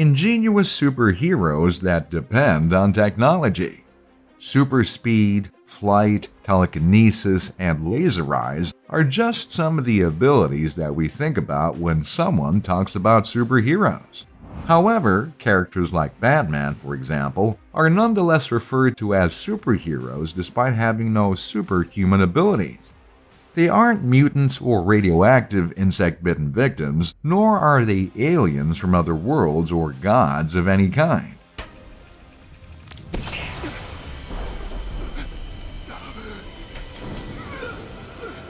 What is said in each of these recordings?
ingenious superheroes that depend on technology. Super speed, flight, telekinesis, and laser eyes are just some of the abilities that we think about when someone talks about superheroes. However, characters like Batman, for example, are nonetheless referred to as superheroes despite having no superhuman abilities. They aren't mutants or radioactive insect bitten victims, nor are they aliens from other worlds or gods of any kind.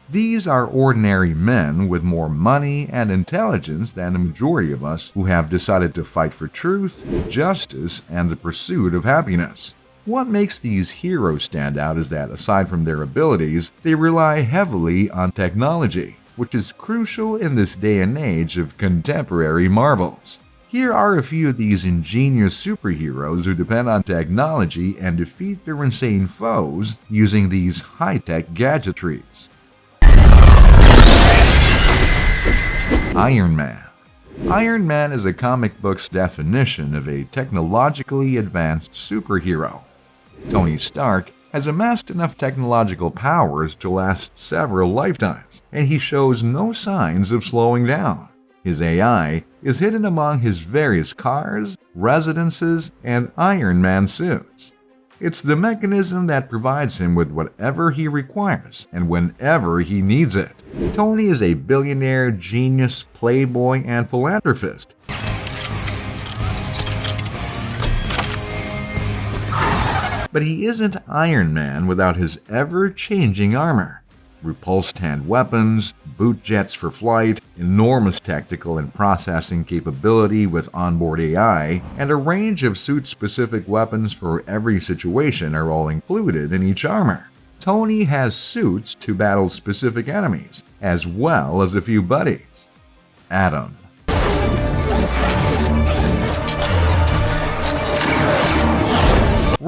These are ordinary men with more money and intelligence than the majority of us who have decided to fight for truth, justice, and the pursuit of happiness. What makes these heroes stand out is that, aside from their abilities, they rely heavily on technology, which is crucial in this day and age of contemporary marvels. Here are a few of these ingenious superheroes who depend on technology and defeat their insane foes using these high-tech gadgetries. Iron Man Iron Man is a comic book's definition of a technologically advanced superhero. Tony Stark has amassed enough technological powers to last several lifetimes, and he shows no signs of slowing down. His AI is hidden among his various cars, residences, and Iron Man suits. It's the mechanism that provides him with whatever he requires and whenever he needs it. Tony is a billionaire, genius, playboy, and philanthropist. But he isn't Iron Man without his ever-changing armor repulsor hand weapons, boot jets for flight, enormous tactical and processing capability with onboard AI, and a range of suit-specific weapons for every situation are all included in each armor. Tony has suits to battle specific enemies, as well as a few buddies. Atom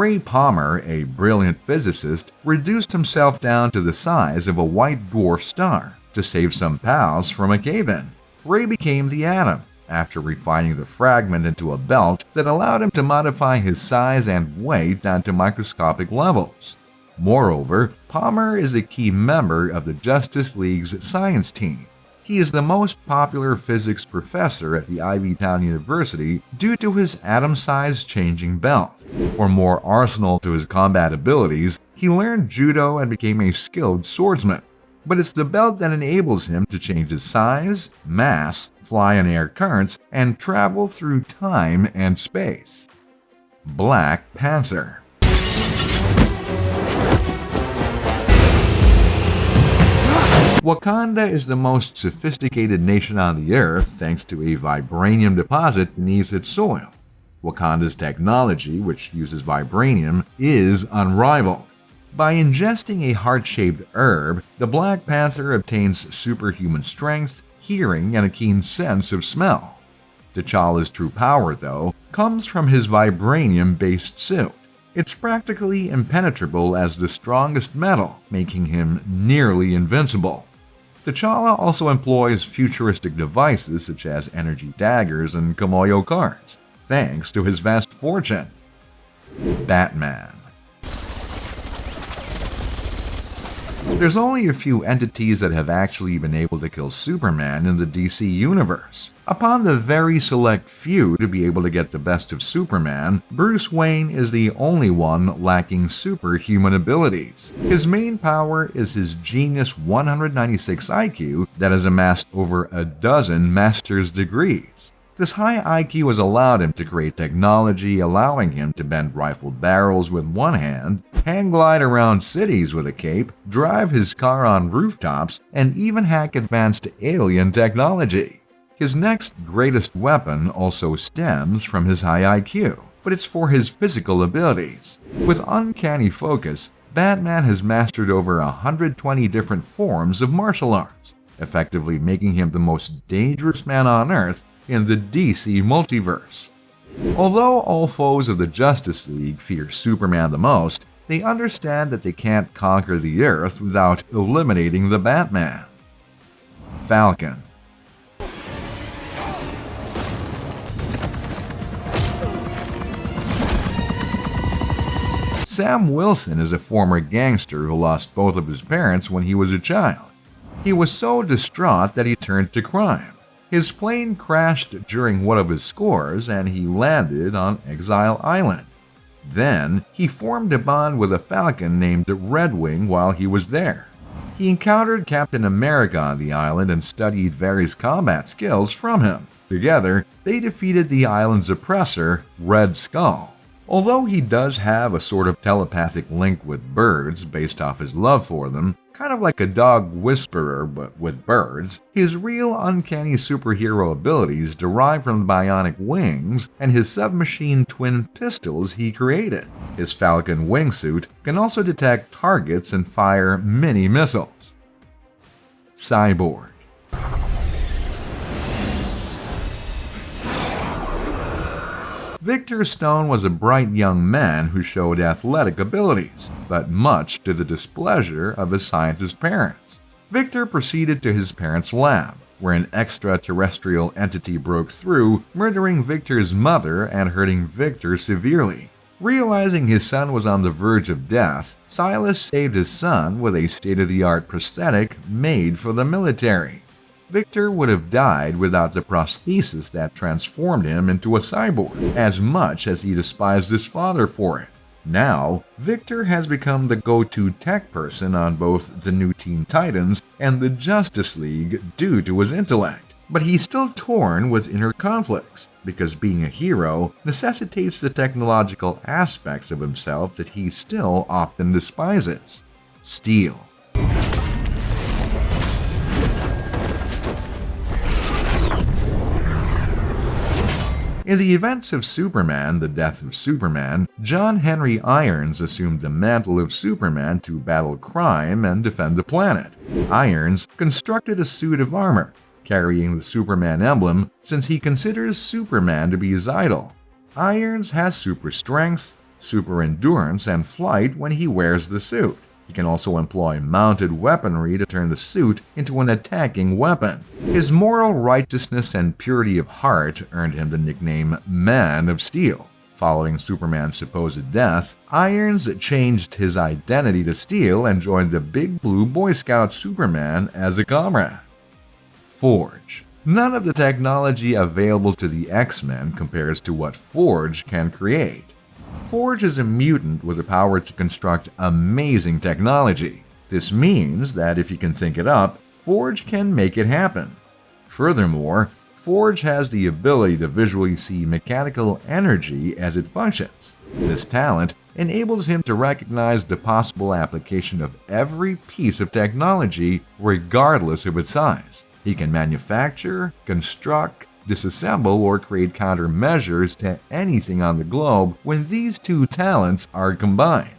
Ray Palmer, a brilliant physicist, reduced himself down to the size of a white dwarf star to save some pals from a cave-in. Ray became the atom after refining the fragment into a belt that allowed him to modify his size and weight down to microscopic levels. Moreover, Palmer is a key member of the Justice League's science team, he is the most popular physics professor at the Ivy Town University due to his atom-sized changing belt. For more arsenal to his combat abilities, he learned judo and became a skilled swordsman. But it's the belt that enables him to change his size, mass, fly in air currents, and travel through time and space. Black Panther Wakanda is the most sophisticated nation on the earth thanks to a vibranium deposit beneath its soil. Wakanda's technology, which uses vibranium, is unrivaled. By ingesting a heart-shaped herb, the Black Panther obtains superhuman strength, hearing, and a keen sense of smell. T'Challa's true power, though, comes from his vibranium-based suit. It's practically impenetrable as the strongest metal, making him nearly invincible. T'Challa also employs futuristic devices such as energy daggers and Kimoyo cards, thanks to his vast fortune. Batman There's only a few entities that have actually been able to kill Superman in the DC universe. Upon the very select few to be able to get the best of Superman, Bruce Wayne is the only one lacking superhuman abilities. His main power is his genius 196 IQ that has amassed over a dozen master's degrees. This high IQ has allowed him to create technology allowing him to bend rifled barrels with one hand, hang glide around cities with a cape, drive his car on rooftops, and even hack advanced alien technology. His next greatest weapon also stems from his high IQ, but it's for his physical abilities. With uncanny focus, Batman has mastered over 120 different forms of martial arts, effectively making him the most dangerous man on Earth in the DC multiverse. Although all foes of the Justice League fear Superman the most, they understand that they can't conquer the Earth without eliminating the Batman. Falcon Sam Wilson is a former gangster who lost both of his parents when he was a child. He was so distraught that he turned to crime. His plane crashed during one of his scores and he landed on Exile Island. Then, he formed a bond with a falcon named Redwing while he was there. He encountered Captain America on the island and studied various combat skills from him. Together, they defeated the island's oppressor, Red Skull. Although he does have a sort of telepathic link with birds based off his love for them, kind of like a dog whisperer but with birds, his real uncanny superhero abilities derive from the bionic wings and his submachine twin pistols he created. His Falcon wingsuit can also detect targets and fire mini missiles. Cyborg Victor Stone was a bright young man who showed athletic abilities, but much to the displeasure of his scientist parents. Victor proceeded to his parents' lab, where an extraterrestrial entity broke through, murdering Victor's mother and hurting Victor severely. Realizing his son was on the verge of death, Silas saved his son with a state of the art prosthetic made for the military. Victor would have died without the prosthesis that transformed him into a cyborg, as much as he despised his father for it. Now, Victor has become the go-to tech person on both the new Teen Titans and the Justice League due to his intellect. But he's still torn with inner conflicts, because being a hero necessitates the technological aspects of himself that he still often despises. Steel. In the events of Superman, The Death of Superman, John Henry Irons assumed the mantle of Superman to battle crime and defend the planet. Irons constructed a suit of armor, carrying the Superman emblem since he considers Superman to be his idol. Irons has super strength, super endurance, and flight when he wears the suit. He can also employ mounted weaponry to turn the suit into an attacking weapon. His moral righteousness and purity of heart earned him the nickname Man of Steel. Following Superman's supposed death, Irons changed his identity to Steel and joined the Big Blue Boy Scout Superman as a comrade. Forge None of the technology available to the X-Men compares to what Forge can create. Forge is a mutant with the power to construct amazing technology. This means that if he can think it up, Forge can make it happen. Furthermore, Forge has the ability to visually see mechanical energy as it functions. This talent enables him to recognize the possible application of every piece of technology regardless of its size. He can manufacture, construct, disassemble or create countermeasures to anything on the globe when these two talents are combined.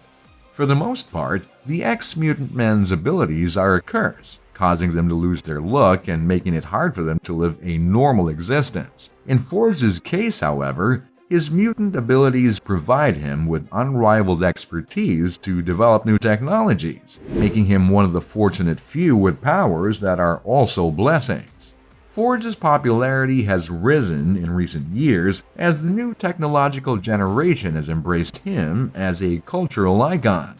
For the most part, the X-Mutant men's abilities are a curse, causing them to lose their look and making it hard for them to live a normal existence. In Forge's case, however, his mutant abilities provide him with unrivaled expertise to develop new technologies, making him one of the fortunate few with powers that are also blessings. Forge's popularity has risen in recent years as the new technological generation has embraced him as a cultural icon.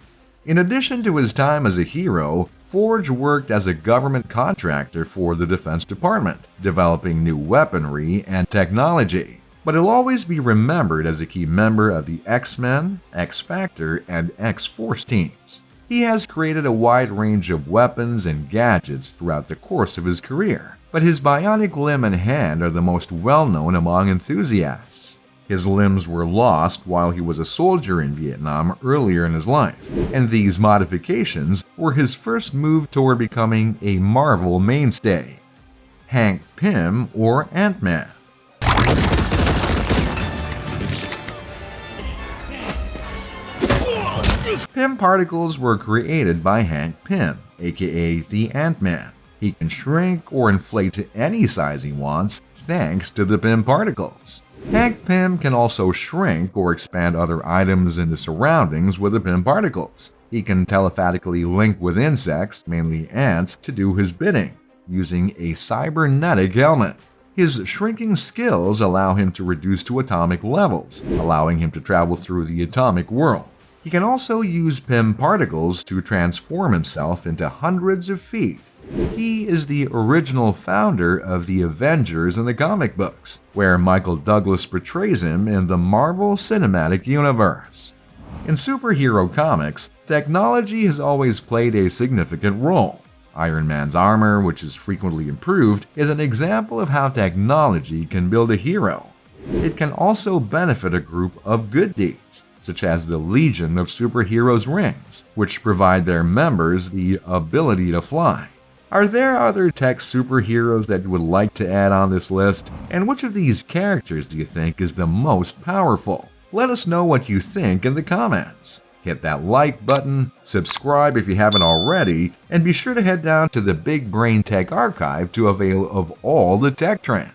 In addition to his time as a hero, Forge worked as a government contractor for the Defense Department, developing new weaponry and technology. But he'll always be remembered as a key member of the X-Men, X-Factor, and X-Force teams. He has created a wide range of weapons and gadgets throughout the course of his career, but his bionic limb and hand are the most well known among enthusiasts. His limbs were lost while he was a soldier in Vietnam earlier in his life, and these modifications were his first move toward becoming a Marvel mainstay. Hank Pym or Ant-Man Pym particles were created by Hank Pym, aka the Ant-Man. He can shrink or inflate to any size he wants thanks to the Pym particles. Hank Pym can also shrink or expand other items in the surroundings with the Pym particles. He can telepathically link with insects, mainly ants, to do his bidding, using a cybernetic helmet. His shrinking skills allow him to reduce to atomic levels, allowing him to travel through the atomic world. He can also use Pym particles to transform himself into hundreds of feet. He is the original founder of the Avengers in the comic books, where Michael Douglas portrays him in the Marvel Cinematic Universe. In superhero comics, technology has always played a significant role. Iron Man's armor, which is frequently improved, is an example of how technology can build a hero. It can also benefit a group of good deeds, such as the Legion of Superheroes rings, which provide their members the ability to fly. Are there other tech superheroes that you would like to add on this list? And which of these characters do you think is the most powerful? Let us know what you think in the comments. Hit that like button, subscribe if you haven't already, and be sure to head down to the Big Brain Tech Archive to avail of all the tech trends.